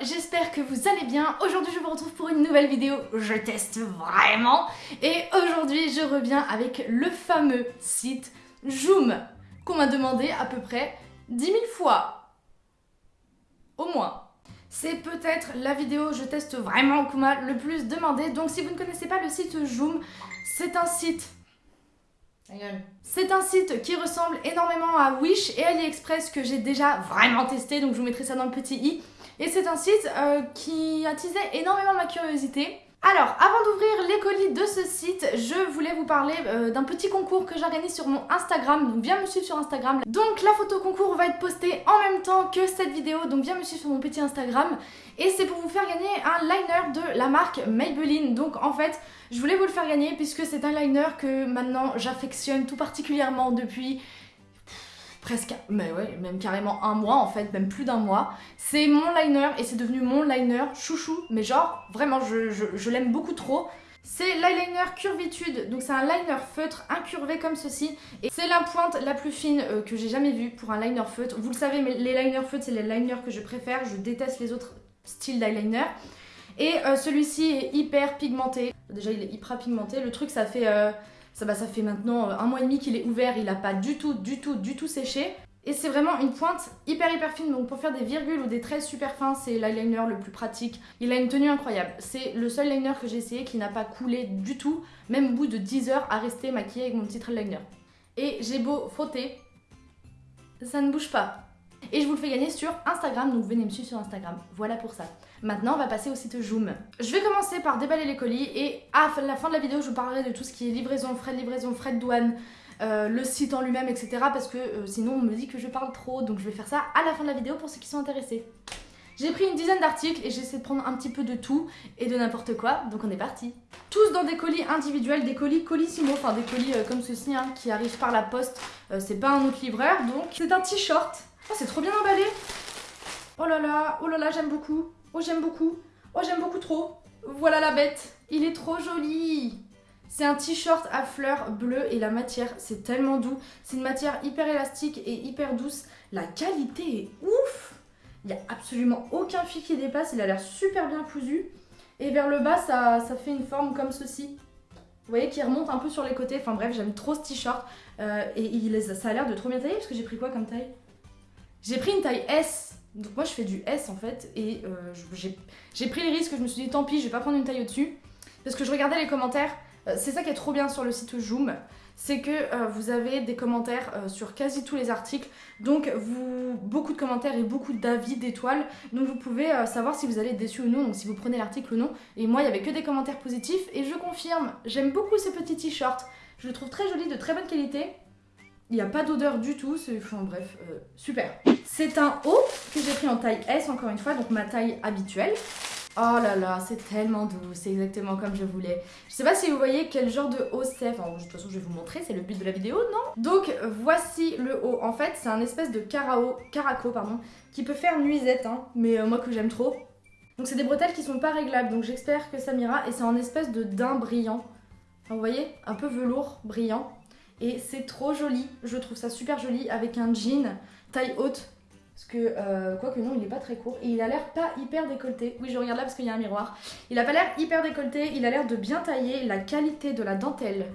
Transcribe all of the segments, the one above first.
j'espère que vous allez bien. Aujourd'hui je vous retrouve pour une nouvelle vidéo, je teste vraiment. Et aujourd'hui je reviens avec le fameux site Joom qu'on m'a demandé à peu près 10 000 fois. Au moins. C'est peut-être la vidéo je teste vraiment qu'on m'a le plus demandé. Donc si vous ne connaissez pas le site Joom, c'est un site c'est un site qui ressemble énormément à Wish et AliExpress que j'ai déjà vraiment testé, donc je vous mettrai ça dans le petit i. Et c'est un site euh, qui attisait énormément ma curiosité. Alors, avant d'ouvrir les colis de ce site, je voulais vous parler euh, d'un petit concours que j'organise sur mon Instagram, donc viens me suivre sur Instagram. Donc la photo concours va être postée en même temps que cette vidéo, donc viens me suivre sur mon petit Instagram. Et c'est pour vous faire gagner un liner de la marque Maybelline. Donc en fait, je voulais vous le faire gagner puisque c'est un liner que maintenant j'affectionne tout particulièrement depuis presque, mais ouais, même carrément un mois en fait, même plus d'un mois. C'est mon liner et c'est devenu mon liner chouchou, mais genre vraiment je, l'aime beaucoup trop. C'est l'eyeliner curvitude, donc c'est un liner feutre incurvé comme ceci et c'est la pointe la plus fine euh, que j'ai jamais vue pour un liner feutre. Vous le savez, mais les liners feutres c'est les liners que je préfère, je déteste les autres styles d'eyeliner. Et euh, celui-ci est hyper pigmenté. Déjà il est hyper pigmenté, le truc ça fait... Euh, ça, bah, ça fait maintenant euh, un mois et demi qu'il est ouvert, il n'a pas du tout, du tout, du tout séché. Et c'est vraiment une pointe hyper hyper fine, donc pour faire des virgules ou des traits super fins, c'est l'eyeliner le plus pratique. Il a une tenue incroyable. C'est le seul liner que j'ai essayé qui n'a pas coulé du tout, même au bout de 10 heures à rester maquillée avec mon petit eyeliner. Et j'ai beau frotter, ça ne bouge pas. Et je vous le fais gagner sur Instagram, donc venez me suivre sur Instagram. Voilà pour ça. Maintenant, on va passer au site Joom. Je vais commencer par déballer les colis et à la fin de la vidéo, je vous parlerai de tout ce qui est livraison, frais de livraison, frais de douane, euh, le site en lui-même, etc. Parce que euh, sinon, on me dit que je parle trop, donc je vais faire ça à la fin de la vidéo pour ceux qui sont intéressés. J'ai pris une dizaine d'articles et j'essaie de prendre un petit peu de tout et de n'importe quoi, donc on est parti. Tous dans des colis individuels, des colis colissimo, enfin des colis euh, comme ceci hein, qui arrivent par la poste. c'est pas un autre livreur, donc c'est un t-shirt Oh, c'est trop bien emballé. Oh là là, oh là là, j'aime beaucoup. Oh, j'aime beaucoup. Oh, j'aime beaucoup trop. Voilà la bête. Il est trop joli. C'est un t-shirt à fleurs bleues et la matière, c'est tellement doux. C'est une matière hyper élastique et hyper douce. La qualité est ouf. Il n'y a absolument aucun fil qui dépasse. Il a l'air super bien cousu. Et vers le bas, ça, fait une forme comme ceci. Vous voyez, qui remonte un peu sur les côtés. Enfin bref, j'aime trop ce t-shirt. Euh, et il, ça a l'air de trop bien tailler parce que j'ai pris quoi comme taille? J'ai pris une taille S, donc moi je fais du S en fait, et euh, j'ai pris les risques, je me suis dit tant pis, je vais pas prendre une taille au-dessus, parce que je regardais les commentaires, euh, c'est ça qui est trop bien sur le site Joom, c'est que euh, vous avez des commentaires sur quasi tous les articles, donc beaucoup de commentaires et beaucoup d'avis d'étoiles, donc vous pouvez savoir si vous allez être déçu ou non, donc si vous prenez l'article ou non, et moi il y avait que des commentaires positifs, et je confirme, j'aime beaucoup ce petit t-shirt, je le trouve très joli, de très bonne qualité, il n'y a pas d'odeur du tout, c'est enfin, bref, euh, super. C'est un haut que j'ai pris en taille S encore une fois, donc ma taille habituelle. Oh là là, c'est tellement doux, c'est exactement comme je voulais. Je sais pas si vous voyez quel genre de haut c'est, enfin de toute façon je vais vous montrer, c'est le but de la vidéo, non? Donc voici le haut, en fait c'est un espèce de carao, caraco pardon, qui peut faire nuisette, hein, mais euh, moi que j'aime trop. Donc c'est des bretelles qui sont pas réglables, donc j'espère que ça m'ira, et c'est en espèce de daim brillant. vous voyez, un peu velours, brillant. Et c'est trop joli, je trouve ça super joli avec un jean taille haute. Parce que, euh, quoique non, il est pas très court. Et il a l'air pas hyper décolleté. Oui, je regarde là parce qu'il y a un miroir. Il a pas l'air hyper décolleté, il a l'air de bien tailler. La qualité de la dentelle,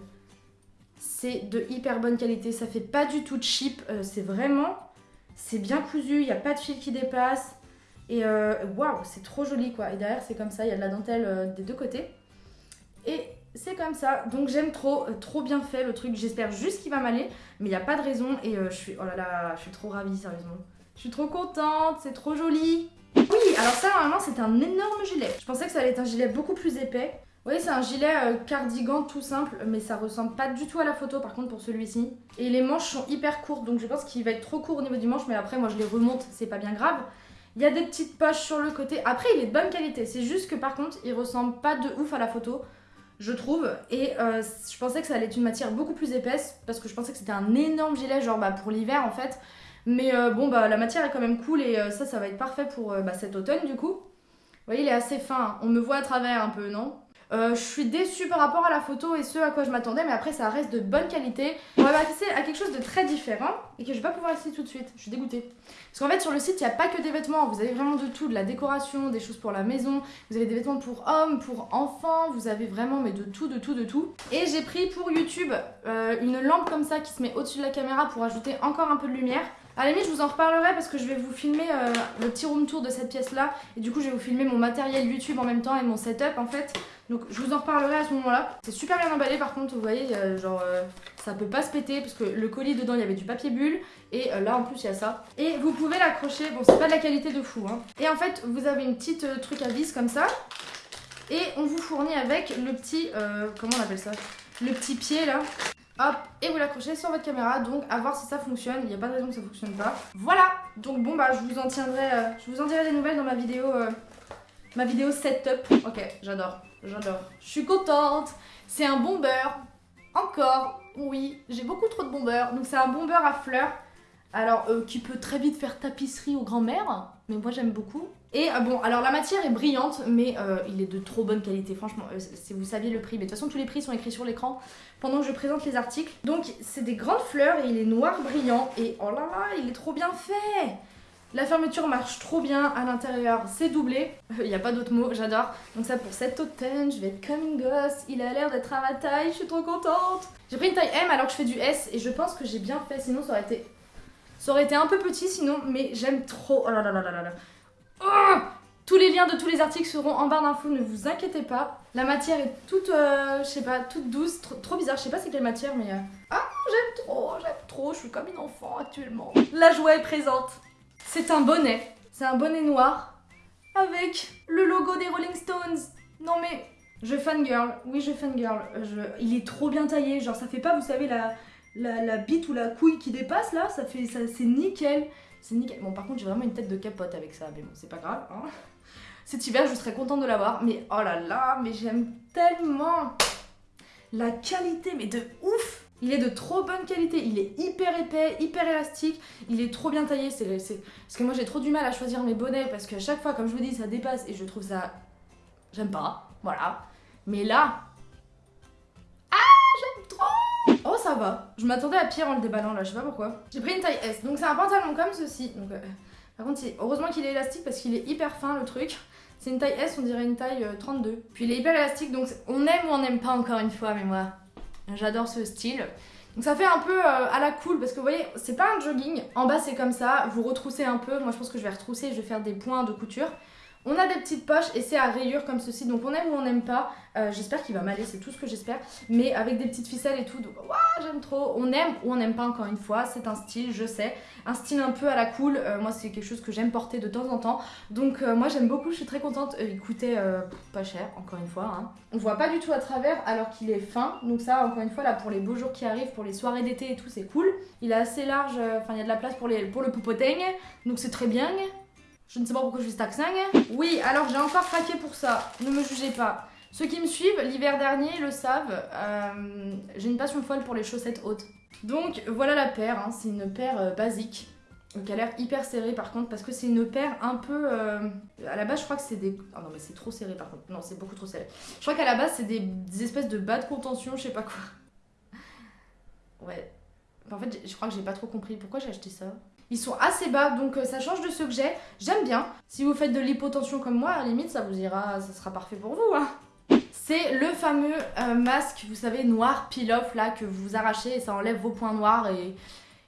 c'est de hyper bonne qualité. Ça fait pas du tout cheap. Euh, c'est vraiment, c'est bien cousu, il n'y a pas de fil qui dépasse. Et euh, waouh, c'est trop joli quoi. Et derrière, c'est comme ça, il y a de la dentelle des deux côtés. Et c'est comme ça. Donc j'aime trop, euh, trop bien fait le truc. J'espère juste qu'il va m'aller, mais il n'y a pas de raison. Et euh, je suis, oh là là, je suis trop ravie, sérieusement. Je suis trop contente, c'est trop joli. Oui, alors ça, normalement, c'est un énorme gilet. Je pensais que ça allait être un gilet beaucoup plus épais. Vous voyez, c'est un gilet euh, cardigan tout simple, mais ça ressemble pas du tout à la photo, par contre, pour celui-ci. Et les manches sont hyper courtes, donc je pense qu'il va être trop court au niveau du manche, mais après, moi, je les remonte, c'est pas bien grave. Il y a des petites poches sur le côté. Après, il est de bonne qualité. C'est juste que, par contre, il ressemble pas de ouf à la photo je trouve. Et euh, je pensais que ça allait être une matière beaucoup plus épaisse parce que je pensais que c'était un énorme gilet, genre bah, pour l'hiver en fait. Mais euh, bon, bah la matière est quand même cool et euh, ça, ça va être parfait pour bah, cet automne du coup. Vous voyez, il est assez fin. On me voit à travers un peu, non? Euh, je suis déçue par rapport à la photo et ce à quoi je m'attendais, mais après ça reste de bonne qualité. On va passer à quelque chose de très différent et que je vais pas pouvoir essayer tout de suite. Je suis dégoûtée. Parce qu'en fait sur le site il n'y a pas que des vêtements, vous avez vraiment de tout, de la décoration, des choses pour la maison, vous avez des vêtements pour hommes, pour enfants, vous avez vraiment mais de tout, de tout, de tout. Et j'ai pris pour YouTube euh, une lampe comme ça qui se met au-dessus de la caméra pour ajouter encore un peu de lumière. À la limite, je vous en reparlerai parce que je vais vous filmer euh, le petit room tour de cette pièce-là. Et du coup, je vais vous filmer mon matériel YouTube en même temps et mon setup en fait. Donc, je vous en reparlerai à ce moment-là. C'est super bien emballé par contre, vous voyez, genre, euh, ça peut pas se péter parce que le colis dedans, il y avait du papier bulle. Et euh, là, en plus, il y a ça. Et vous pouvez l'accrocher. Bon, c'est pas de la qualité de fou, hein. Et en fait, vous avez une petite truc à vis comme ça. Et on vous fournit avec le petit, comment on appelle ça? Le petit pied là Hop, et vous l'accrochez sur votre caméra, donc à voir si ça fonctionne, il n'y a pas de raison que ça fonctionne pas. Voilà, donc bon bah je vous en tiendrai, euh, je vous en dirai des nouvelles dans ma vidéo, euh, ma vidéo setup. Ok, j'adore, j'adore. Je suis contente, c'est un bomber, encore, oui, j'ai beaucoup trop de bombeurs, donc c'est un bomber à fleurs. Alors, euh, qui peut très vite faire tapisserie aux grand-mères, mais moi j'aime beaucoup. Et euh, bon, alors la matière est brillante, mais euh, il est de trop bonne qualité, franchement, si vous saviez le prix. Mais de toute façon, tous les prix sont écrits sur l'écran pendant que je présente les articles. Donc, c'est des grandes fleurs et il est noir brillant. Et oh là là, il est trop bien fait la fermeture marche trop bien à l'intérieur, c'est doublé. Il n'y a pas d'autre mot, j'adore. Donc ça pour cet automne, je vais être comme une gosse. Il a l'air d'être à ma taille, je suis trop contente. J'ai pris une taille M alors que je fais du S et je pense que j'ai bien fait, sinon ça aurait été ça aurait été un peu petit sinon, mais j'aime trop. Oh là là là là là oh tous les liens de tous les articles seront en barre d'infos, ne vous inquiétez pas. La matière est toute, euh, je sais pas, toute douce, trop, bizarre. Je sais pas c'est quelle matière, mais... Euh, ah, j'aime trop, j'aime trop, je suis comme une enfant actuellement. La joie est présente. C'est un bonnet, c'est un bonnet noir avec le logo des Rolling Stones. Non mais, je fangirl, oui je fangirl. Je... Il est trop bien taillé, genre ça fait pas, vous savez, la la, bite ou la couille qui dépasse là, ça fait ça c'est nickel. C'est nickel. Bon par contre j'ai vraiment une tête de capote avec ça, mais bon c'est pas grave. Hein. Cet hiver je serais contente de l'avoir, mais oh là là, mais j'aime tellement la qualité, mais de ouf il est de trop bonne qualité, il est hyper épais, hyper élastique, il est trop bien taillé. C'est, Parce que moi j'ai trop du mal à choisir mes bonnets parce qu'à chaque fois, comme je vous dis, ça dépasse et je trouve ça... J'aime pas, voilà. Mais là... Ah, j'aime trop Oh ça va. Je m'attendais à pire en le déballant là, je sais pas pourquoi. J'ai pris une taille S. Donc c'est un pantalon comme ceci. Donc, euh, par contre, heureusement qu'il est élastique parce qu'il est hyper fin le truc. C'est une taille S, on dirait une taille 32. Euh, Puis il est hyper élastique, donc on aime ou on n'aime pas encore une fois, mais moi, j'adore ce style. Donc ça fait un peu euh, à la cool parce que vous voyez, c'est pas un jogging. En bas c'est comme ça, vous retroussez un peu. Moi je pense que je vais retrousser, je vais faire des points de couture. On a des petites poches et c'est à rayures comme ceci, donc on aime ou on n'aime pas. Euh, j'espère qu'il va m'aller, c'est tout ce que j'espère. Mais avec des petites ficelles et tout, donc j'aime trop. On aime ou on n'aime pas encore une fois, c'est un style, je sais. Un style un peu à la cool, euh, moi c'est quelque chose que j'aime porter de temps en temps. Donc euh, moi j'aime beaucoup, je suis très contente. il coûtait pas cher, encore une fois. Hein. On voit pas du tout à travers alors qu'il est fin. Donc ça, encore une fois, là pour les beaux jours qui arrivent, pour les soirées d'été et tout, c'est cool. Il est assez large, enfin il y a de la place pour, les, pour le poupoteigne, donc c'est très bien. Je ne sais pas pourquoi je fais cet accent. Oui, alors j'ai encore craqué pour ça. Ne me jugez pas. Ceux qui me suivent l'hiver dernier le savent, euh, j'ai une passion folle pour les chaussettes hautes. Donc voilà la paire, hein. c'est une paire euh, basique, qui a l'air hyper serrée par contre, parce que c'est une paire un peu... Euh, à la base je crois que c'est des... Oh non mais c'est trop serré par contre, non c'est beaucoup trop serré. Je crois qu'à la base c'est des... des, espèces de bas de contention, je sais pas quoi. Ouais. En fait je crois que j'ai pas trop compris pourquoi j'ai acheté ça. Ils sont assez bas, donc euh, ça change de ceux que j'ai. J'aime bien. Si vous faites de l'hypotension comme moi, à limite, ça vous ira, ça sera parfait pour vous. Hein. C'est le fameux euh, masque, vous savez, noir peel-off là, que vous arrachez et ça enlève vos points noirs et,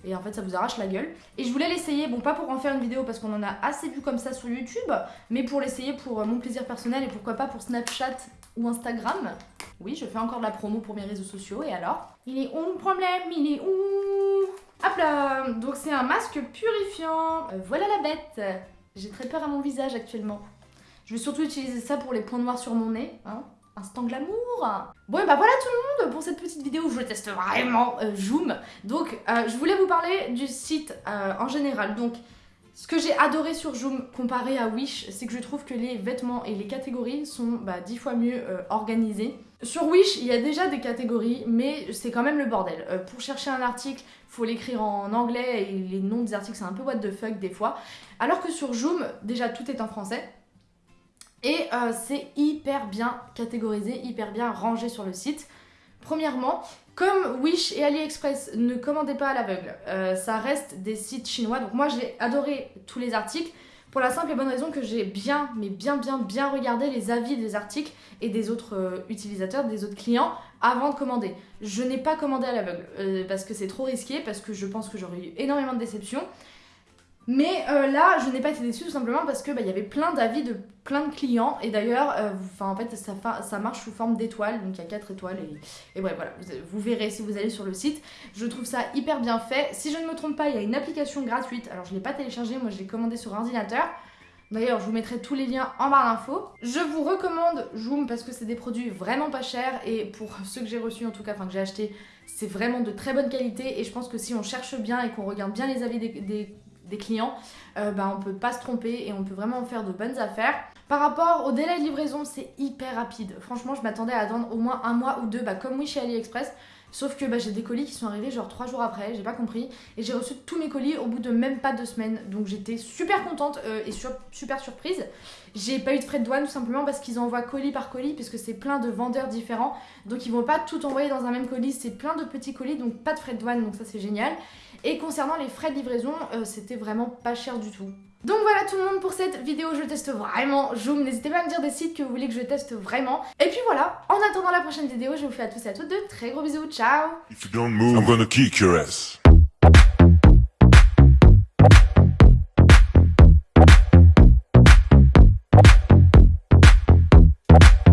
et en fait ça vous arrache la gueule. Et je voulais l'essayer, bon pas pour en faire une vidéo parce qu'on en a assez vu comme ça sur YouTube, mais pour l'essayer pour euh, mon plaisir personnel et pourquoi pas pour Snapchat ou Instagram. Oui, je fais encore de la promo pour mes réseaux sociaux et alors? Il est où le problème? Il est où? Hop là Donc c'est un masque purifiant. Euh, voilà la bête J'ai très peur à mon visage actuellement. Je vais surtout utiliser ça pour les points noirs sur mon nez. Hein Instant glamour Bon et bah voilà tout le monde pour cette petite vidéo où je teste vraiment euh, Joom. Donc euh, je voulais vous parler du site en général. Donc ce que j'ai adoré sur Joom comparé à Wish, c'est que je trouve que les vêtements et les catégories sont bah, 10 fois mieux organisés. Sur Wish, il y a déjà des catégories, mais c'est quand même le bordel. Euh, pour chercher un article, faut l'écrire en anglais et les noms des articles, c'est un peu what the fuck des fois. Alors que sur Joom, déjà tout est en français. Et euh, c'est hyper bien catégorisé, hyper bien rangé sur le site. Premièrement, comme Wish et AliExpress ne commandaient pas à l'aveugle, euh, ça reste des sites chinois. Donc moi j'ai adoré tous les articles pour la simple et bonne raison que j'ai bien, mais bien, bien, bien regardé les avis des articles et des autres euh, utilisateurs, des autres clients avant de commander. Je n'ai pas commandé à l'aveugle parce que c'est trop risqué, parce que je pense que j'aurais eu énormément de déceptions. Mais euh, là, je n'ai pas été déçue tout simplement parce que bah, y avait plein d'avis de plein de clients et d'ailleurs, euh, en fait, ça, ça, marche sous forme d'étoiles, donc il y a 4 étoiles et, et bref, voilà, vous, verrez si vous allez sur le site. Je trouve ça hyper bien fait. Si je ne me trompe pas, il y a une application gratuite. Alors je ne l'ai pas téléchargée, moi je l'ai commandée sur ordinateur. D'ailleurs, je vous mettrai tous les liens en barre d'infos. Je vous recommande Joom parce que c'est des produits vraiment pas chers et pour ceux que j'ai reçus en tout cas, enfin que j'ai acheté, c'est vraiment de très bonne qualité et je pense que si on cherche bien et qu'on regarde bien les avis des des clients, euh, bah, on peut pas se tromper et on peut vraiment faire de bonnes affaires. Par rapport au délai de livraison, c'est hyper rapide. Franchement, je m'attendais à attendre au moins un mois ou deux, bah, comme oui chez AliExpress. Sauf que bah, j'ai des colis qui sont arrivés genre 3 jours après, j'ai pas compris. Et j'ai reçu tous mes colis au bout de même pas deux semaines. Donc j'étais super contente euh, et super surprise. J'ai pas eu de frais de douane tout simplement parce qu'ils envoient colis par colis, puisque c'est plein de vendeurs différents. Donc ils vont pas tout envoyer dans un même colis, c'est plein de petits colis, donc pas de frais de douane, donc ça c'est génial. Et concernant les frais de livraison, euh, c'était vraiment pas cher du tout. Donc voilà tout le monde pour cette vidéo, je teste vraiment Joom, n'hésitez pas à me dire des sites que vous voulez que je teste vraiment. Et puis voilà, en attendant la prochaine vidéo, je vous fais à tous et à toutes de très gros bisous, ciao. If you don't move, I'm gonna kick your ass.